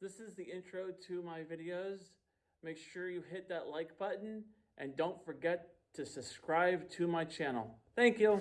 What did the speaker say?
This is the intro to my videos. Make sure you hit that like button and don't forget to subscribe to my channel. Thank you.